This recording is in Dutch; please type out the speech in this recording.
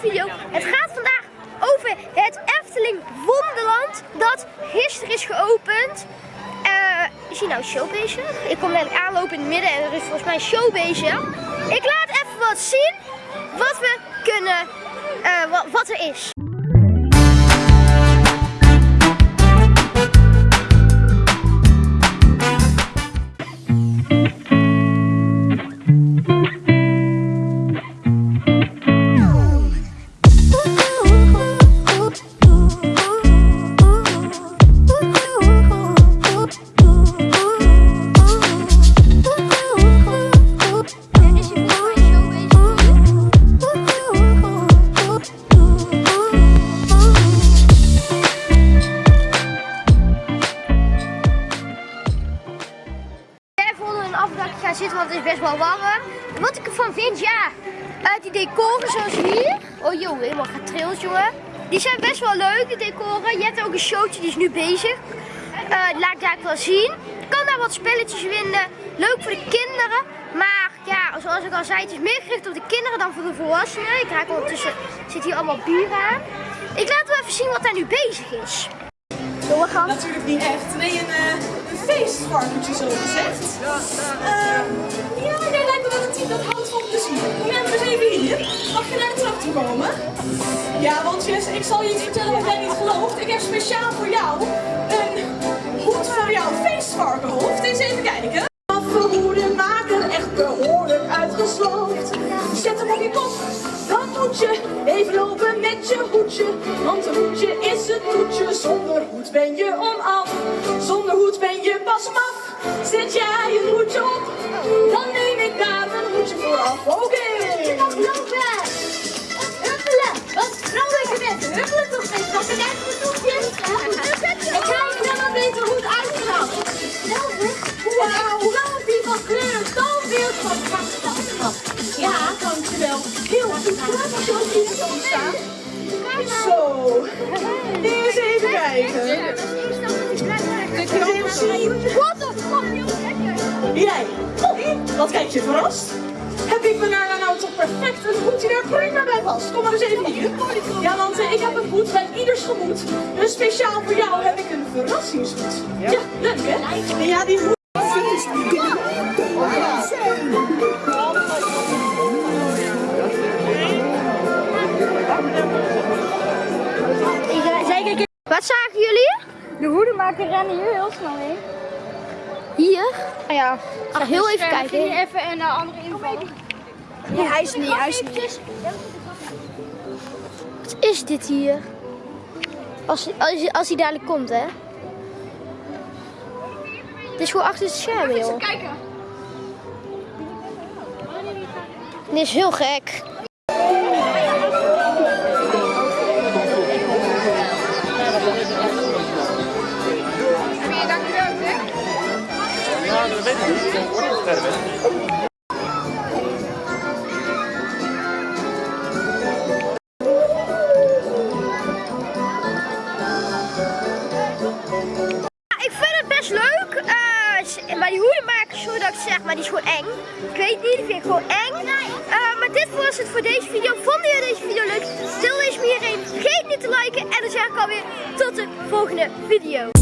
video. Het gaat vandaag over het Efteling Wonderland dat gisteren is geopend. Uh, is hier nou show bezig? Ik kom eigenlijk aanlopen in het midden en er is volgens mij een show bezig. Ik laat even wat zien wat we kunnen, wat, wat er is. Want het is best wel warm. Wat ik ervan vind, ja, uh, die decoren zoals hier. Oh joh, helemaal getrild jongen. Die zijn best wel leuk, de decoren. Je hebt ook een showtje, die is nu bezig. Uh, laat ik daar wel zien. Je kan daar wat spelletjes winnen. Leuk voor de kinderen. Maar ja, zoals ik al zei, het is meer gericht op de kinderen dan voor de volwassenen. Ik raak ondertussen, zit hier allemaal buren aan. Ik laat wel even zien wat daar nu bezig is. Doorgaan. Natuurlijk niet echt. Nee, een, uh, een feestvarkentje zo gezegd. Uh, ja, jij lijkt me wel een team dat houdt van plezier. Kom jij maar eens even hier. Mag je naar de trap toe komen? Ja, want Jess, ik zal je iets vertellen wat jij niet gelooft. Ik heb speciaal voor jou Zet hem op je kop, dan moet je even lopen met je hoedje. Want een hoedje is het toetje, zonder hoed ben je onaf. Zonder hoed ben je pas maf. Zet jij je hoedje op, dan neem ik daar een hoedje voor af. Oké. Heel goed. Staan. Zo. Eens even kijken. Wat de fuck? Jij. Oh, wat kijk je verrast? Heb ik me nou, nou toch perfect een hoedje daar prima bij vast? Kom maar eens even hier. Ja, want uh, ik heb een hoed bij ieders gemoed. Dus speciaal voor jou heb ik een verrassingshoed. Ja, leuk hè? Ja, die hoed. Wat zagen jullie? De hoedemaker rennen hier heel snel heen. Hier? Ah, ja. Ach, heel even kijken. Ging even een uh, andere inval. Nee, hij is niet, hij is niet. Wat is dit hier? Als, als, als hij dadelijk komt, hè? Dit is gewoon achter het scherm, joh. kijken. Dit is heel gek. Maar die hoedenmaker, sorry dat ik zeg, maar die is gewoon eng. Ik weet niet, die vind ik gewoon eng. Uh, maar dit was het voor deze video. Vonden jullie deze video leuk? Stel deze me hierheen. Vergeet niet te liken en dan zeg ik alweer tot de volgende video.